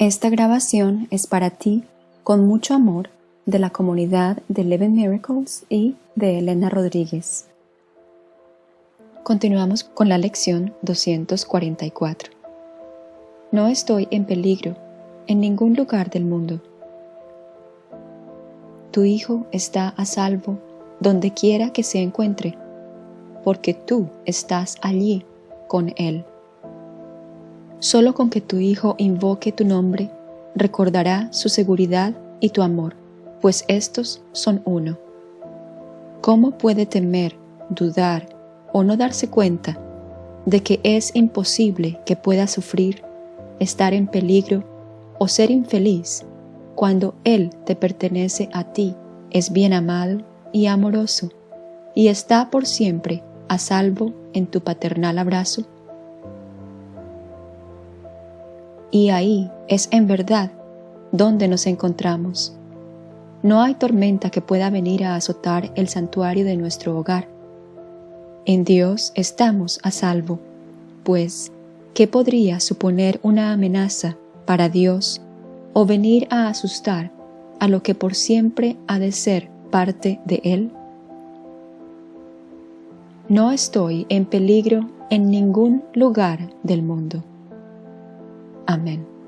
Esta grabación es para ti, con mucho amor, de la comunidad de Eleven Miracles y de Elena Rodríguez. Continuamos con la lección 244. No estoy en peligro en ningún lugar del mundo. Tu hijo está a salvo donde quiera que se encuentre, porque tú estás allí con él. Solo con que tu hijo invoque tu nombre, recordará su seguridad y tu amor, pues estos son uno. ¿Cómo puede temer, dudar o no darse cuenta de que es imposible que pueda sufrir, estar en peligro o ser infeliz cuando Él te pertenece a ti, es bien amado y amoroso, y está por siempre a salvo en tu paternal abrazo? Y ahí es en verdad donde nos encontramos. No hay tormenta que pueda venir a azotar el santuario de nuestro hogar. En Dios estamos a salvo, pues, ¿qué podría suponer una amenaza para Dios o venir a asustar a lo que por siempre ha de ser parte de Él? No estoy en peligro en ningún lugar del mundo. Amen.